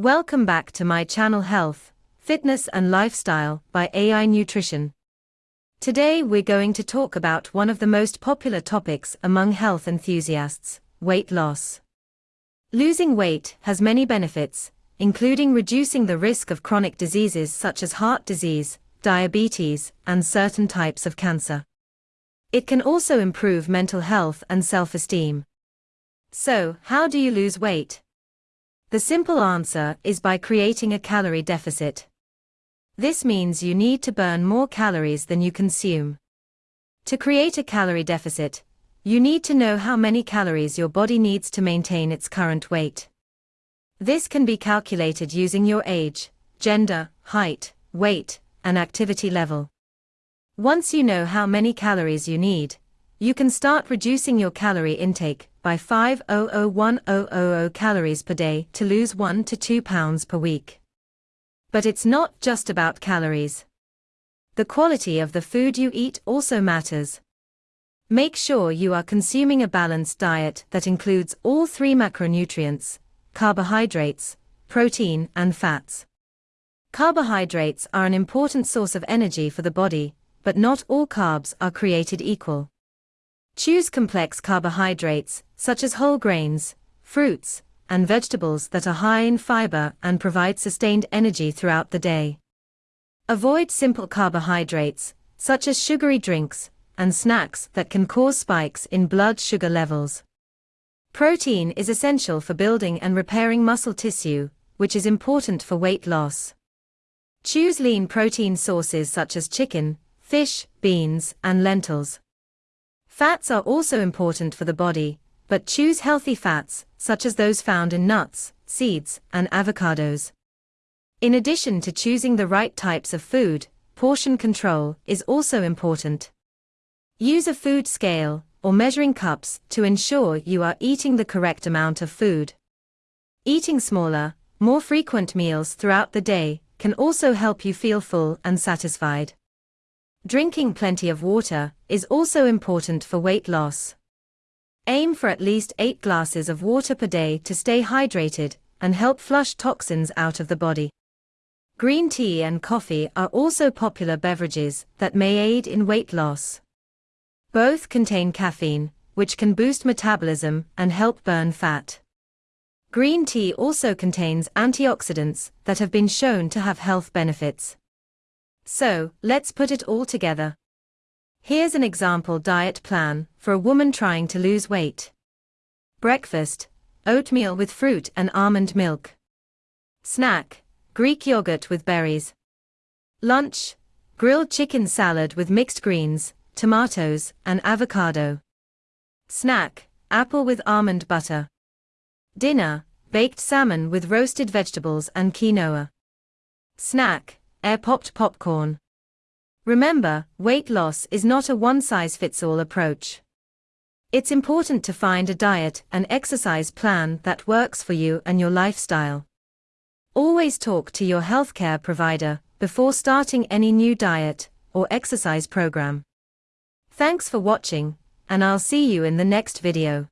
Welcome back to my channel Health, Fitness and Lifestyle by AI Nutrition. Today we're going to talk about one of the most popular topics among health enthusiasts weight loss. Losing weight has many benefits, including reducing the risk of chronic diseases such as heart disease, diabetes, and certain types of cancer. It can also improve mental health and self esteem. So, how do you lose weight? The simple answer is by creating a calorie deficit. This means you need to burn more calories than you consume. To create a calorie deficit, you need to know how many calories your body needs to maintain its current weight. This can be calculated using your age, gender, height, weight, and activity level. Once you know how many calories you need, you can start reducing your calorie intake by 5001000 calories per day to lose 1 to 2 pounds per week. But it's not just about calories. The quality of the food you eat also matters. Make sure you are consuming a balanced diet that includes all three macronutrients carbohydrates, protein, and fats. Carbohydrates are an important source of energy for the body, but not all carbs are created equal. Choose complex carbohydrates, such as whole grains, fruits, and vegetables that are high in fiber and provide sustained energy throughout the day. Avoid simple carbohydrates, such as sugary drinks and snacks that can cause spikes in blood sugar levels. Protein is essential for building and repairing muscle tissue, which is important for weight loss. Choose lean protein sources such as chicken, fish, beans, and lentils. Fats are also important for the body, but choose healthy fats, such as those found in nuts, seeds, and avocados. In addition to choosing the right types of food, portion control is also important. Use a food scale or measuring cups to ensure you are eating the correct amount of food. Eating smaller, more frequent meals throughout the day can also help you feel full and satisfied. Drinking plenty of water is also important for weight loss. Aim for at least 8 glasses of water per day to stay hydrated and help flush toxins out of the body. Green tea and coffee are also popular beverages that may aid in weight loss. Both contain caffeine, which can boost metabolism and help burn fat. Green tea also contains antioxidants that have been shown to have health benefits. So, let's put it all together. Here's an example diet plan for a woman trying to lose weight. Breakfast oatmeal with fruit and almond milk. Snack Greek yogurt with berries. Lunch grilled chicken salad with mixed greens, tomatoes, and avocado. Snack apple with almond butter. Dinner baked salmon with roasted vegetables and quinoa. Snack air popped popcorn. Remember, weight loss is not a one size fits all approach. It's important to find a diet and exercise plan that works for you and your lifestyle. Always talk to your healthcare provider before starting any new diet or exercise program. Thanks for watching, and I'll see you in the next video.